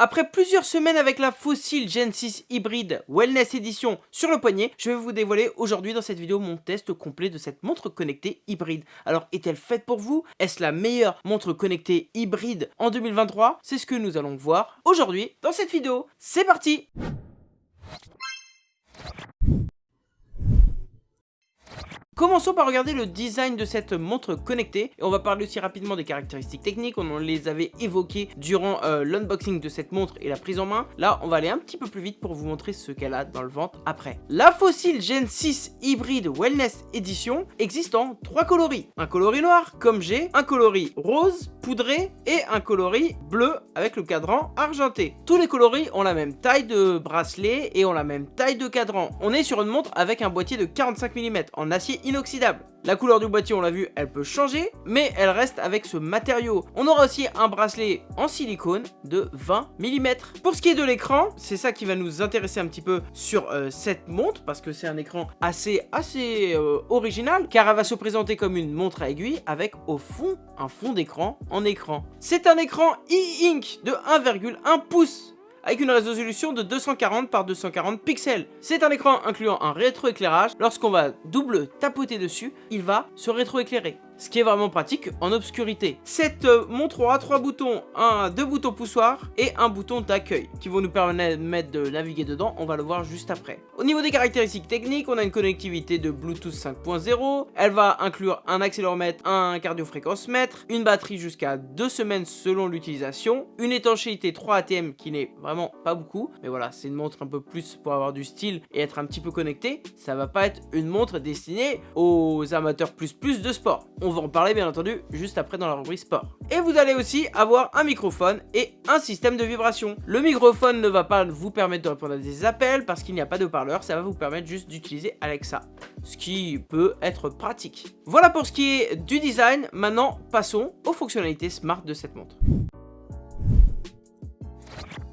Après plusieurs semaines avec la Fossil Gen 6 Hybrid Wellness Edition sur le poignet, je vais vous dévoiler aujourd'hui dans cette vidéo mon test complet de cette montre connectée hybride. Alors est-elle faite pour vous? Est-ce la meilleure montre connectée hybride en 2023 C'est ce que nous allons voir aujourd'hui dans cette vidéo. C'est parti Commençons par regarder le design de cette montre connectée et on va parler aussi rapidement des caractéristiques techniques, on les avait évoquées durant euh, l'unboxing de cette montre et la prise en main. Là, on va aller un petit peu plus vite pour vous montrer ce qu'elle a dans le ventre après. La Fossil Gen 6 Hybrid Wellness Edition existe en trois coloris. Un coloris noir, comme j'ai, un coloris rose, poudré et un coloris bleu avec le cadran argenté. Tous les coloris ont la même taille de bracelet et ont la même taille de cadran. On est sur une montre avec un boîtier de 45 mm en acier inoxydable. La couleur du boîtier, on l'a vu, elle peut changer, mais elle reste avec ce matériau. On aura aussi un bracelet en silicone de 20 mm. Pour ce qui est de l'écran, c'est ça qui va nous intéresser un petit peu sur euh, cette montre, parce que c'est un écran assez, assez euh, original, car elle va se présenter comme une montre à aiguille, avec au fond un fond d'écran en écran. C'est un écran e-ink de 1,1 pouces avec une résolution de 240 par 240 pixels. C'est un écran incluant un rétroéclairage. Lorsqu'on va double tapoter dessus, il va se rétroéclairer ce qui est vraiment pratique en obscurité. Cette euh, montre aura trois boutons, un, deux boutons poussoirs et un bouton d'accueil qui vont nous permettre de naviguer dedans, on va le voir juste après. Au niveau des caractéristiques techniques, on a une connectivité de Bluetooth 5.0, elle va inclure un accéléromètre, un cardiofréquence-mètre, une batterie jusqu'à deux semaines selon l'utilisation, une étanchéité 3 ATM qui n'est vraiment pas beaucoup, mais voilà, c'est une montre un peu plus pour avoir du style et être un petit peu connecté, ça va pas être une montre destinée aux amateurs plus plus de sport. On va en parler bien entendu juste après dans la rubrique sport. Et vous allez aussi avoir un microphone et un système de vibration. Le microphone ne va pas vous permettre de répondre à des appels parce qu'il n'y a pas de parleur, ça va vous permettre juste d'utiliser Alexa, ce qui peut être pratique. Voilà pour ce qui est du design, maintenant passons aux fonctionnalités smart de cette montre.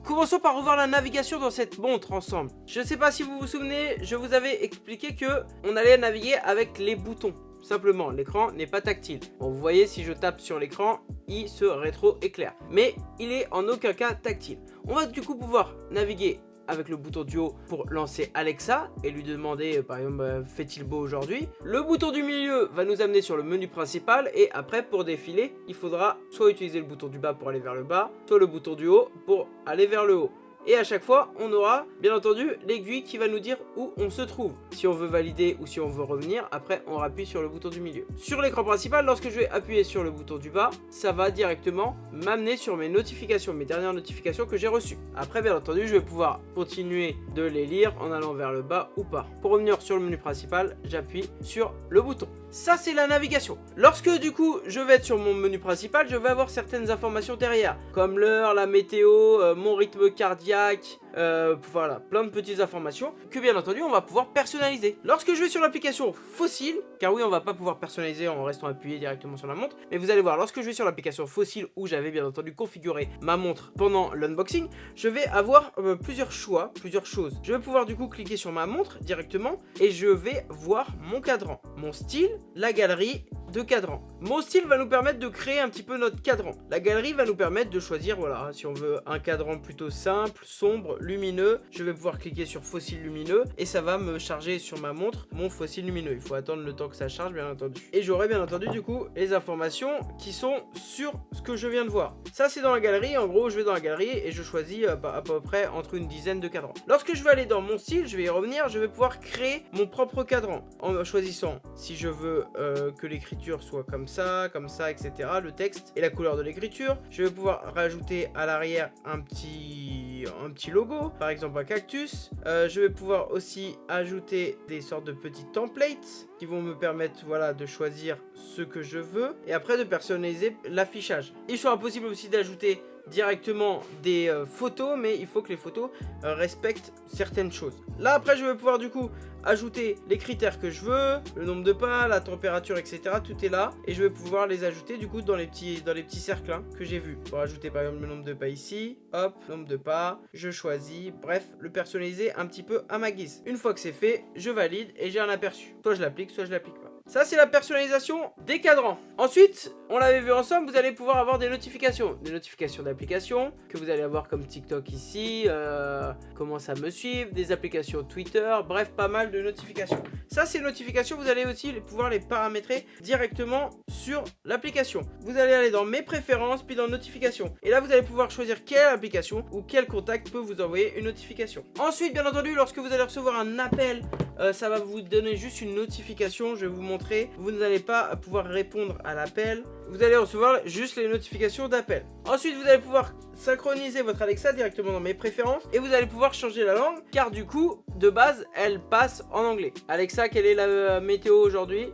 Commençons par revoir la navigation dans cette montre ensemble. Je ne sais pas si vous vous souvenez, je vous avais expliqué que on allait naviguer avec les boutons. Simplement, l'écran n'est pas tactile. vous voyez, si je tape sur l'écran, il se rétro-éclaire. Mais il est en aucun cas tactile. On va du coup pouvoir naviguer avec le bouton du haut pour lancer Alexa et lui demander euh, par exemple euh, fait-il beau aujourd'hui? Le bouton du milieu va nous amener sur le menu principal et après pour défiler il faudra soit utiliser le bouton du bas pour aller vers le bas, soit le bouton du haut pour aller vers le haut. Et à chaque fois, on aura bien entendu l'aiguille qui va nous dire où on se trouve. Si on veut valider ou si on veut revenir, après on appuie sur le bouton du milieu. Sur l'écran principal, lorsque je vais appuyer sur le bouton du bas, ça va directement m'amener sur mes notifications, mes dernières notifications que j'ai reçues. Après, bien entendu, je vais pouvoir continuer de les lire en allant vers le bas ou pas. Pour revenir sur le menu principal, j'appuie sur le bouton. Ça, c'est la navigation. Lorsque, du coup, je vais être sur mon menu principal, je vais avoir certaines informations derrière, comme l'heure, la météo, euh, mon rythme cardiaque, euh, voilà, plein de petites informations que bien entendu on va pouvoir personnaliser. Lorsque je vais sur l'application Fossil, car oui on va pas pouvoir personnaliser en restant appuyé directement sur la montre, mais vous allez voir, lorsque je vais sur l'application Fossil où j'avais bien entendu configuré ma montre pendant l'unboxing, je vais avoir euh, plusieurs choix, plusieurs choses. Je vais pouvoir du coup cliquer sur ma montre directement et je vais voir mon cadran, mon style, la galerie de cadran. Mon style va nous permettre de créer un petit peu notre cadran. La galerie va nous permettre de choisir, voilà, si on veut un cadran plutôt simple, sombre, lumineux, je vais pouvoir cliquer sur fossile lumineux et ça va me charger sur ma montre mon fossile lumineux. Il faut attendre le temps que ça charge, bien entendu. Et j'aurai bien entendu, du coup, les informations qui sont sur ce que je viens de voir. Ça, c'est dans la galerie. En gros, je vais dans la galerie et je choisis euh, à peu près entre une dizaine de cadrans. Lorsque je vais aller dans mon style, je vais y revenir, je vais pouvoir créer mon propre cadran en choisissant si je veux euh, que l'écriture soit comme ça, comme ça, etc. Le texte et la couleur de l'écriture. Je vais pouvoir rajouter à l'arrière un petit, un petit logo, par exemple un cactus. Euh, je vais pouvoir aussi ajouter des sortes de petits templates qui vont me permettre voilà, de choisir ce que je veux et après de personnaliser l'affichage. Il sera possible aussi d'ajouter directement des euh, photos, mais il faut que les photos euh, respectent certaines choses. Là, après, je vais pouvoir du coup ajouter les critères que je veux, le nombre de pas, la température, etc. Tout est là. Et je vais pouvoir les ajouter du coup dans les petits, dans les petits cercles hein, que j'ai vus. Pour ajouter par exemple le nombre de pas ici, hop, nombre de pas, je choisis, bref, le personnaliser un petit peu à ma guise. Une fois que c'est fait, je valide et j'ai un aperçu. Soit je l'applique, soit je l'applique pas. Ça, c'est la personnalisation des cadrans. Ensuite, on l'avait vu ensemble, vous allez pouvoir avoir des notifications. Des notifications d'applications que vous allez avoir comme TikTok ici, euh, commence à me suivre, des applications Twitter, bref, pas mal de notifications. Ça, ces notifications, vous allez aussi pouvoir les paramétrer directement sur l'application. Vous allez aller dans mes préférences, puis dans notifications. Et là, vous allez pouvoir choisir quelle application ou quel contact peut vous envoyer une notification. Ensuite, bien entendu, lorsque vous allez recevoir un appel, euh, ça va vous donner juste une notification. Je vais vous montrer. Vous n'allez pas pouvoir répondre à l'appel. Vous allez recevoir juste les notifications d'appel. Ensuite, vous allez pouvoir synchroniser votre Alexa directement dans mes préférences et vous allez pouvoir changer la langue car du coup, de base, elle passe en anglais. Alexa, quelle est la euh, météo aujourd'hui?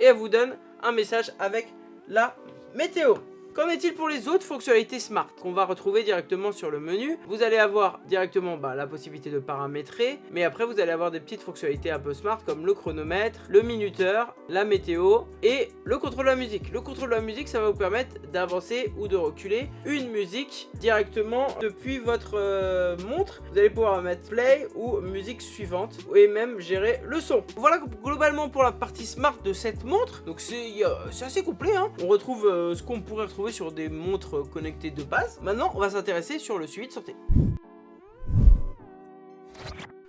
Et elle vous donne un message avec la météo. Qu'en est-il pour les autres fonctionnalités Smart qu'on va retrouver directement sur le menu? Vous allez avoir directement bah, la possibilité de paramétrer, mais après vous allez avoir des petites fonctionnalités un peu smart comme le chronomètre, le minuteur, la météo et le contrôle de la musique. Le contrôle de la musique, ça va vous permettre d'avancer ou de reculer une musique directement depuis votre euh, montre. Vous allez pouvoir mettre play ou musique suivante et même gérer le son. Voilà globalement pour la partie smart de cette montre. Donc c'est assez complet. Hein. On retrouve euh, ce qu'on pourrait retrouver sur des montres connectées de base. Maintenant, on va s'intéresser sur le suivi de santé.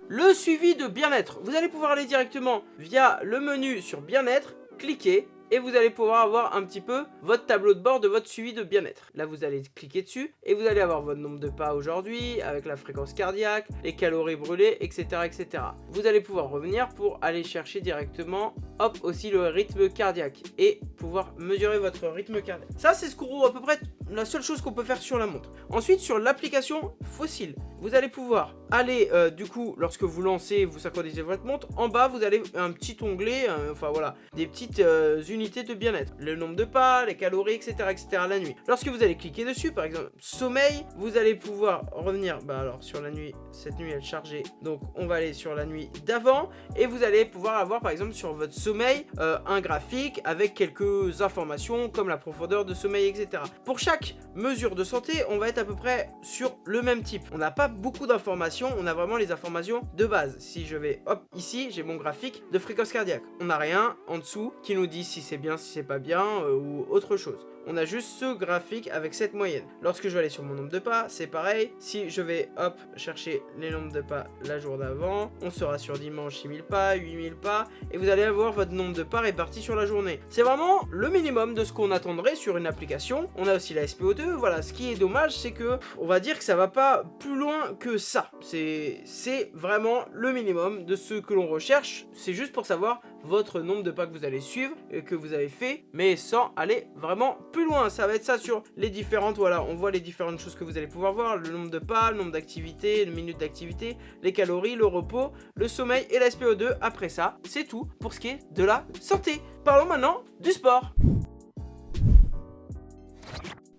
Le suivi de bien-être. Vous allez pouvoir aller directement via le menu sur bien-être, cliquer et vous allez pouvoir avoir un petit peu votre tableau de bord de votre suivi de bien-être. Là, vous allez cliquer dessus et vous allez avoir votre nombre de pas aujourd'hui, avec la fréquence cardiaque, les calories brûlées, etc., etc. Vous allez pouvoir revenir pour aller chercher directement, hop, aussi le rythme cardiaque et pouvoir mesurer votre rythme cardiaque. Ça, c'est ce qu'on à peu près la seule chose qu'on peut faire sur la montre. Ensuite, sur l'application Fossile, vous allez pouvoir aller, euh, du coup, lorsque vous lancez, vous synchronisez votre montre, en bas, vous avez un petit onglet, euh, enfin voilà, des petites euh, unités de bien-être. Le nombre de pas, les calories, etc., etc. la nuit. Lorsque vous allez cliquer dessus, par exemple, sommeil, vous allez pouvoir revenir, bah alors, sur la nuit, cette nuit, elle est chargée, donc on va aller sur la nuit d'avant, et vous allez pouvoir avoir, par exemple, sur votre sommeil, un graphique avec quelques informations, comme la profondeur de sommeil, etc. Pour chaque mesure de santé, on va être à peu près sur le même type. On n'a pas beaucoup d'informations, on a vraiment les informations de base. Si je vais, hop, ici, j'ai mon graphique de fréquence cardiaque. On n'a rien en dessous qui nous dit si c'est bien, si c'est pas bien euh, ou autre chose on a juste ce graphique avec cette moyenne. Lorsque je vais aller sur mon nombre de pas, c'est pareil. Si je vais, hop, chercher les nombres de pas la jour d'avant, on sera sur dimanche 6000 pas, 8000 pas, et vous allez avoir votre nombre de pas réparti sur la journée. C'est vraiment le minimum de ce qu'on attendrait sur une application. On a aussi la SPO2, voilà, ce qui est dommage, c'est que, on va dire que ça va pas plus loin que ça. C'est vraiment le minimum de ce que l'on recherche, c'est juste pour savoir votre nombre de pas que vous allez suivre et que vous avez fait, mais sans aller vraiment plus loin. Ça va être ça sur les différentes, voilà, on voit les différentes choses que vous allez pouvoir voir, le nombre de pas, le nombre d'activités, le minute d'activité, les calories, le repos, le sommeil et la SPO2. Après ça, c'est tout pour ce qui est de la santé. Parlons maintenant du sport.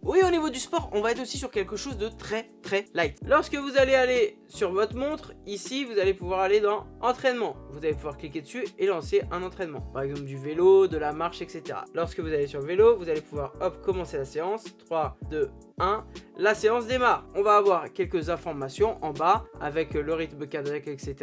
Oui, au niveau du sport, on va être aussi sur quelque chose de très très light. Lorsque vous allez aller sur votre montre, ici, vous allez pouvoir aller dans entraînement. Vous allez pouvoir cliquer dessus et lancer un entraînement. Par exemple, du vélo, de la marche, etc. Lorsque vous allez sur vélo, vous allez pouvoir, hop, commencer la séance. 3, 2, 1. La séance démarre. On va avoir quelques informations en bas avec le rythme cardiaque, etc.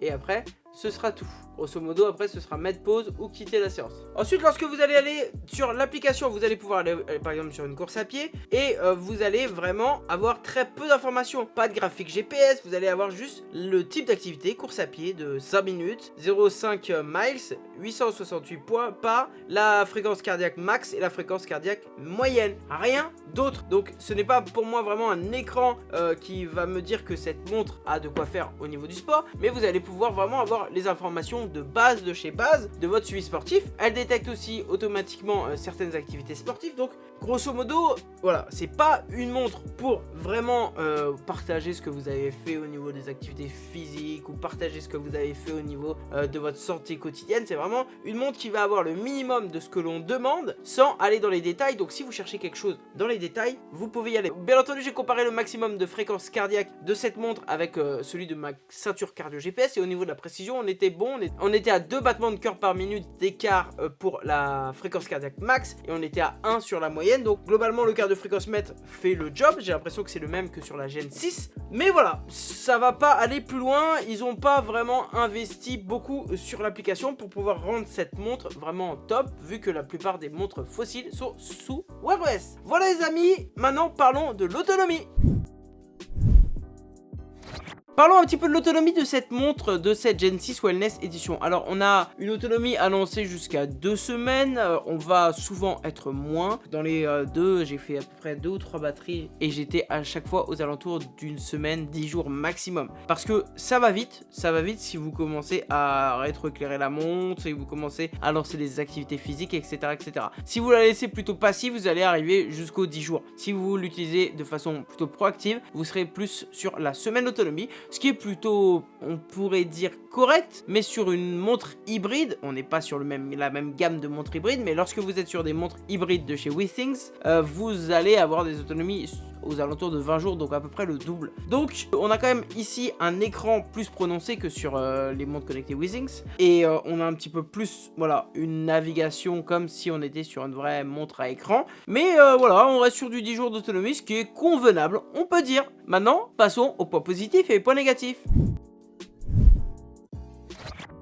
Et après, ce sera tout. Grosso modo, après, ce sera mettre pause ou quitter la séance. Ensuite, lorsque vous allez aller sur l'application, vous allez pouvoir aller, euh, par exemple, sur une course à pied et euh, vous allez vraiment avoir très peu d'informations. Pas de graphique GPS, vous allez avoir juste le type d'activité, course à pied de 5 minutes, 0,5 miles, 868 points pas, la fréquence cardiaque max et la fréquence cardiaque moyenne. Rien d'autre. Donc, ce n'est pas pour moi vraiment un écran euh, qui va me dire que cette montre a de quoi faire au niveau du sport, mais vous allez pouvoir vraiment avoir les informations de base de chez base de votre suivi sportif. Elle détecte aussi automatiquement euh, certaines activités sportives. Donc grosso modo, voilà, c'est pas une montre pour vraiment euh, partager ce que vous avez fait au niveau des activités physiques ou partager ce que vous avez fait au niveau euh, de votre santé quotidienne. C'est vraiment une montre qui va avoir le minimum de ce que l'on demande sans aller dans les détails. Donc si vous cherchez quelque chose dans les détails, vous pouvez y aller. Bien entendu, j'ai comparé le maximum de fréquence cardiaque de cette montre avec celui de ma ceinture cardio GPS et au niveau de la précision on était bon, on était à 2 battements de cœur par minute d'écart euh, pour la fréquence cardiaque max, et on était à 1 sur la moyenne, donc globalement le quart de fréquence mètre fait le job, j'ai l'impression que c'est le même que sur la Gen 6, mais voilà, ça va pas aller plus loin, ils ont pas vraiment investi beaucoup sur l'application pour pouvoir rendre cette montre vraiment top, vu que la plupart des montres fossiles sont sous Wear OS. Voilà les amis, maintenant parlons de l'autonomie. Parlons un petit peu de l'autonomie de cette montre de cette Gen 6 Wellness Edition. Alors on a une autonomie annoncée jusqu'à deux semaines, euh, on va souvent être moins. Dans les euh, deux, j'ai fait à peu près deux ou trois batteries et j'étais à chaque fois aux alentours d'une semaine, dix jours maximum. Parce que ça va vite, ça va vite si vous commencez à rétroéclairer la montre, si vous commencez à lancer des activités physiques, etc. etc. Si vous la laissez plutôt passive, vous allez arriver jusqu'aux 10 jours. Si vous l'utilisez de façon plutôt proactive, vous serez plus sur la semaine d'autonomie ce qui est plutôt, on pourrait dire, correct, mais sur une montre hybride, on n'est pas sur le même, la même gamme de montres hybrides, mais lorsque vous êtes sur des montres hybrides de chez WeThings, euh, vous allez avoir des autonomies aux alentours de 20 jours, donc à peu près le double. Donc on a quand même ici un écran plus prononcé que sur euh, les montres connectées WeThings, et euh, on a un petit peu plus, voilà, une navigation comme si on était sur une vraie montre à écran, mais voilà, on reste sur du 10 jours d'autonomie, ce qui est convenable, on peut dire. Maintenant, passons aux points positifs et aux points négatifs.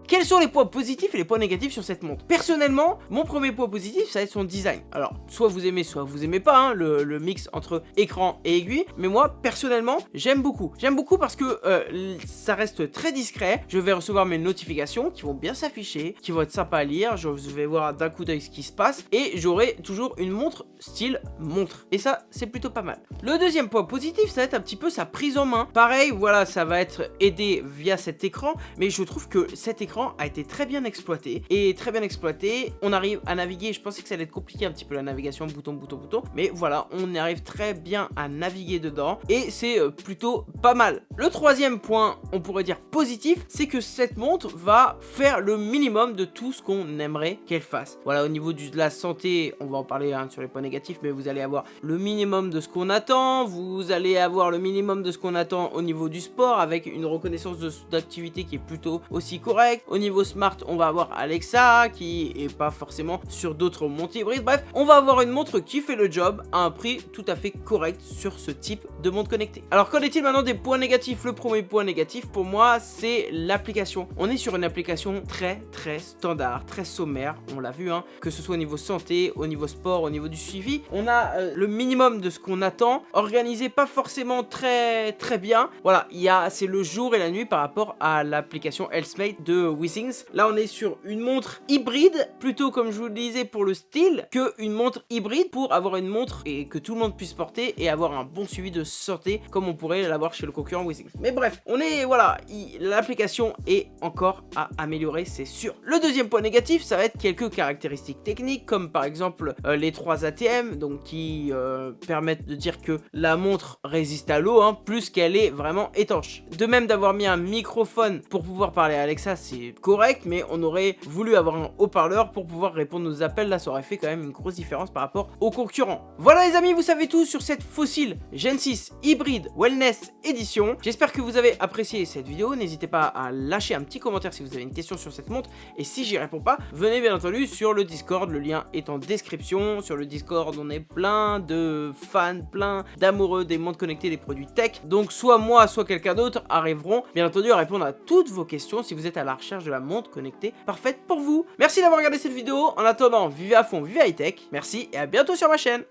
Quels sont les points positifs et les points négatifs sur cette montre? Personnellement, mon premier point positif, ça va être son design. Alors, soit vous aimez, soit vous aimez pas, hein, le, mix entre écran et aiguille. Mais moi, personnellement, j'aime beaucoup. J'aime beaucoup parce que euh, ça reste très discret. Je vais recevoir mes notifications qui vont bien s'afficher, qui vont être sympas à lire. Je vais voir d'un coup d'œil ce qui se passe. Et j'aurai toujours une montre style montre. Et ça, c'est plutôt pas mal. Le deuxième point positif, ça va être un petit peu sa prise en main. Pareil, voilà, ça va être aidé via cet écran. Mais je trouve que cet écran a été très bien exploité. Et très bien exploité, on arrive à naviguer. Je pensais que ça allait être compliqué un petit peu la navigation, bouton, bouton, bouton. Mais voilà, on arrive très bien à naviguer dedans. Et c'est euh, plutôt pas mal. Le troisième point, on pourrait dire positif, c'est que cette montre va faire le minimum de tout ce qu'on aimerait qu'elle fasse. Voilà, au niveau de la santé, on va en parler hein, sur les points négatifs, mais vous allez avoir le minimum de ce qu'on attend. Vous allez avoir le minimum de ce qu'on attend au niveau du sport avec une reconnaissance d'activité qui est plutôt aussi correcte. Au niveau smart, on va avoir Alexa qui est pas forcément sur d'autres montres hybrides. Bref, on va avoir une montre qui fait le job à un prix tout à fait correct sur ce type de montre connectée. Alors qu'en est-il maintenant des points négatifs? Le premier point négatif pour moi, c'est l'application. On est sur une application très très standard, très sommaire, on l'a vu, hein, que ce soit au niveau santé, au niveau sport, au niveau du suivi. On a euh, le minimum de ce qu'on attend, organisé pas forcément très très bien. Voilà, il y a c'est le jour et la nuit par rapport à l'application Healthmate de Wii Là, on est sur une montre hybride, plutôt comme je vous le disais pour le style, que une montre hybride pour avoir une montre et que tout le monde puisse porter et avoir un bon suivi de santé comme on pourrait l'avoir chez le concurrent Withings. Mais bref, on est, voilà, l'application est encore à améliorer, c'est sûr. Le deuxième point négatif, ça va être quelques caractéristiques techniques, comme par exemple euh, les trois ATM, donc qui euh, permettent de dire que la montre résiste à l'eau, hein, plus qu'elle est vraiment étanche. De même d'avoir mis un microphone pour pouvoir parler à Alexa, c'est correct, mais on aurait voulu avoir un haut-parleur pour pouvoir répondre aux appels. Là, ça aurait fait quand même une grosse différence par rapport aux concurrents. Voilà les amis, vous savez tout sur cette fossile Gen 6 hybride wellness édition. J'espère que vous avez apprécié cette vidéo. N'hésitez pas à lâcher un petit commentaire si vous avez une question sur cette montre. Et si j'y réponds pas, venez bien entendu sur le Discord. Le lien est en description. Sur le Discord, on est plein de fans, plein d'amoureux des montres connectées, des produits tech. Donc soit moi, soit quelqu'un d'autre arriveront bien entendu à répondre à toutes vos questions si vous êtes à la de la montre connectée parfaite pour vous. Merci d'avoir regardé cette vidéo. En attendant, vivez à fond, vivez high tech. Merci et à bientôt sur ma chaîne.